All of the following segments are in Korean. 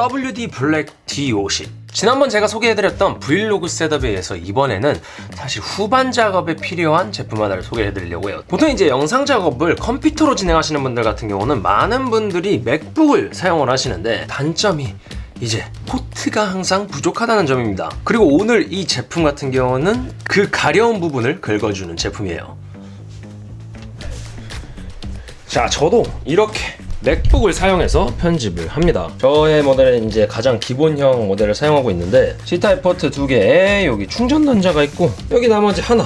WD 블랙 D50 지난번 제가 소개해드렸던 브이로그 setup에 의해서 이번에는 사실 후반 작업에 필요한 제품 하나를 소개해드리려고 해요. 보통 이제 영상 작업을 컴퓨터로 진행하시는 분들 같은 경우는 많은 분들이 맥북을 사용을 하시는데 단점이 이제 포트가 항상 부족하다는 점입니다. 그리고 오늘 이 제품 같은 경우는 그 가려운 부분을 긁어주는 제품이에요. 자 저도 이렇게 맥북을 사용해서 편집을 합니다. 저의 모델은 이제 가장 기본형 모델을 사용하고 있는데 C타입 포트 두 개에 여기 충전 단자가 있고 여기 나머지 하나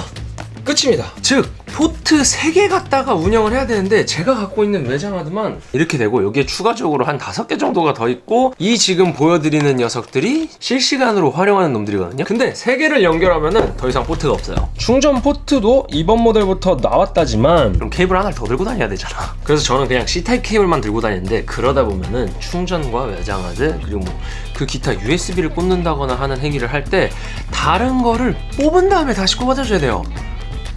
끝입니다. 즉 포트 3개 갖다가 운영을 해야 되는데 제가 갖고 있는 외장하드만 이렇게 되고 여기에 추가적으로 한 5개 정도가 더 있고 이 지금 보여드리는 녀석들이 실시간으로 활용하는 놈들이거든요. 근데 3개를 연결하면 더 이상 포트가 없어요. 충전 포트도 이번 모델부터 나왔다지만 그럼 케이블 하나를 더 들고 다녀야 되잖아. 그래서 저는 그냥 C타입 케이블만 들고 다니는데 그러다 보면은 충전과 외장하드 그리고 뭐 그 기타 USB를 꽂는다거나 하는 행위를 할 때 다른 거를 뽑은 다음에 다시 꼽아줘야 돼요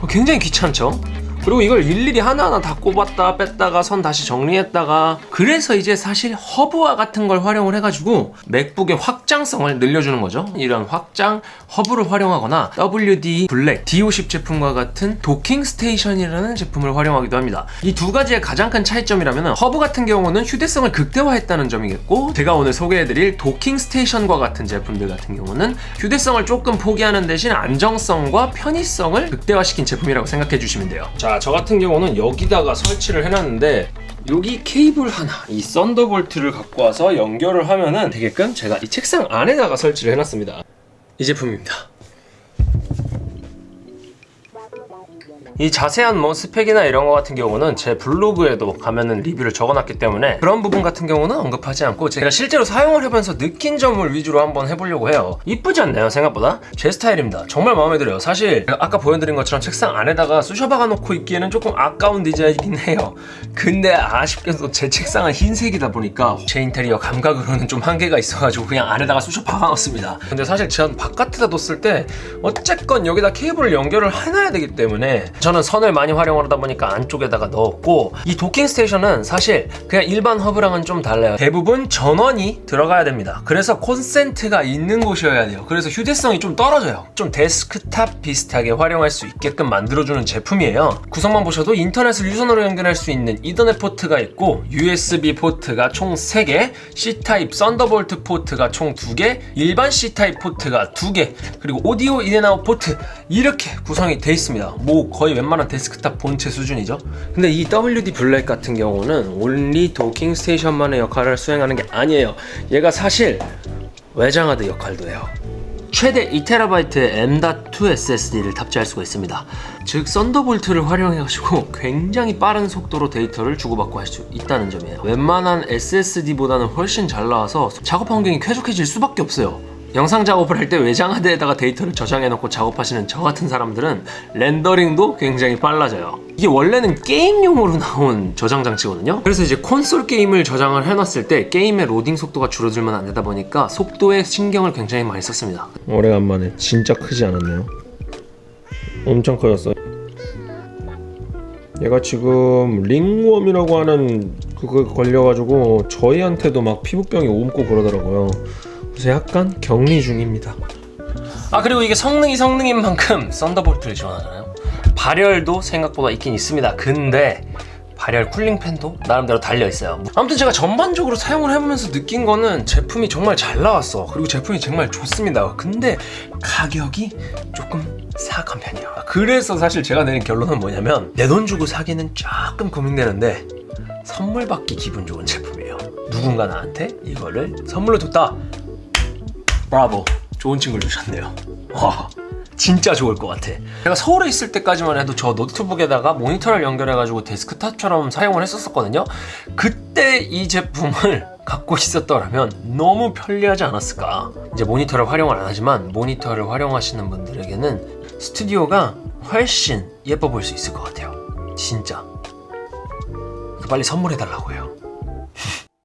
굉장히 귀찮죠? 그리고 이걸 일일이 하나하나 다 꼽았다 뺐다가 선 다시 정리했다가 그래서 이제 사실 허브와 같은 걸 활용을 해가지고 맥북의 확장성을 늘려주는 거죠. 이런 확장 허브를 활용하거나 WD 블랙 D50 제품과 같은 docking station이라는 제품을 활용하기도 합니다. 이 두 가지의 가장 큰 차이점이라면 허브 같은 경우는 휴대성을 극대화했다는 점이겠고 제가 오늘 소개해드릴 docking station과 같은 제품들 같은 경우는 휴대성을 조금 포기하는 대신 안정성과 편의성을 극대화시킨 제품이라고 생각해 주시면 돼요. 자, 저 같은 경우는 여기다가 설치를 해놨는데 여기 케이블 하나, 이 썬더볼트를 갖고 와서 연결을 하면은 되게끔 제가 이 책상 안에다가 설치를 해놨습니다. 이 제품입니다. 이 자세한 뭐 스펙이나 이런 거 같은 경우는 제 블로그에도 가면은 리뷰를 적어놨기 때문에 그런 부분 같은 경우는 언급하지 않고 제가 실제로 사용을 해보면서 느낀 점을 위주로 한번 해보려고 해요. 이쁘지 않나요? 생각보다? 제 스타일입니다. 정말 마음에 들어요. 사실 아까 보여드린 것처럼 책상 안에다가 쑤셔 박아 놓고 있기에는 조금 아까운 디자인이긴 해요. 근데 아쉽게도 제 책상은 흰색이다 보니까 제 인테리어 감각으로는 좀 한계가 있어가지고 그냥 안에다가 쑤셔 박아놨습니다. 근데 사실 전 바깥에다 뒀을 때 어쨌건 여기다 케이블을 연결을 해놔야 되기 때문에 저는 선을 많이 활용을 하다 보니까 안쪽에다가 넣었고 이 docking station은 사실 그냥 일반 허브랑은 좀 달라요. 대부분 전원이 들어가야 됩니다. 그래서 콘센트가 있는 곳이어야 돼요. 그래서 휴대성이 좀 떨어져요. 좀 데스크탑 비슷하게 활용할 수 있게끔 만들어주는 제품이에요. 구성만 보셔도 인터넷을 유선으로 연결할 수 있는 이더넷 포트가 있고 USB 포트가 총 3개 C타입 썬더볼트 포트가 총 2개 일반 C타입 포트가 2개 그리고 오디오 in and out 포트 이렇게 구성이 돼 있습니다. 뭐 거의 웬만한 데스크탑 본체 수준이죠. 근데 이 WD 블랙 같은 경우는 only docking station만의 역할을 수행하는 게 아니에요. 얘가 사실 외장하드 역할도 해요. 최대 2TB의 M.2 SSD를 탑재할 수가 있습니다. 즉 썬더볼트를 활용해가지고 굉장히 빠른 속도로 데이터를 주고받고 할 수 있다는 점이에요. 웬만한 SSD보다는 훨씬 잘 나와서 작업 환경이 쾌적해질 수밖에 없어요 영상 작업을 할 때 외장하드에다가 데이터를 저장해 놓고 작업하시는 저 같은 사람들은 렌더링도 굉장히 빨라져요. 이게 원래는 게임용으로 나온 저장 장치거든요. 그래서 이제 콘솔 게임을 저장을 해놨을 때 게임의 로딩 속도가 줄어들면 안 되다 보니까 속도에 신경을 굉장히 많이 썼습니다. 오래간만에 진짜 크지 않았네요. 엄청 커졌어 얘가 지금 링웜이라고 하는 그거 걸려가지고 저희한테도 막 피부병이 옮고 그러더라고요 그래서 약간 격리 중입니다. 아 그리고 이게 성능이 성능인 만큼 썬더볼트를 지원하잖아요. 발열도 생각보다 있긴 있습니다. 근데 발열 쿨링팬도 나름대로 달려있어요. 아무튼 제가 전반적으로 사용을 해보면서 느낀 거는 제품이 정말 잘 나왔어. 그리고 제품이 정말 좋습니다. 근데 가격이 조금 사악한 편이에요. 그래서 사실 제가 내린 결론은 뭐냐면 내 돈 주고 사기는 조금 고민되는데 선물 받기 기분 좋은 제품이에요. 누군가 나한테 이거를 선물로 줬다 브라보. 좋은 친구를 주셨네요. 와 진짜 좋을 것 같아. 제가 서울에 있을 때까지만 해도 저 노트북에다가 모니터를 연결해가지고 데스크탑처럼 사용을 했었거든요. 그때 이 제품을 갖고 있었더라면 너무 편리하지 않았을까. 이제 모니터를 활용을 안 하지만 모니터를 활용하시는 분들에게는 스튜디오가 훨씬 예뻐 보일 수 있을 것 같아요. 진짜. 빨리 선물해 달라고 해요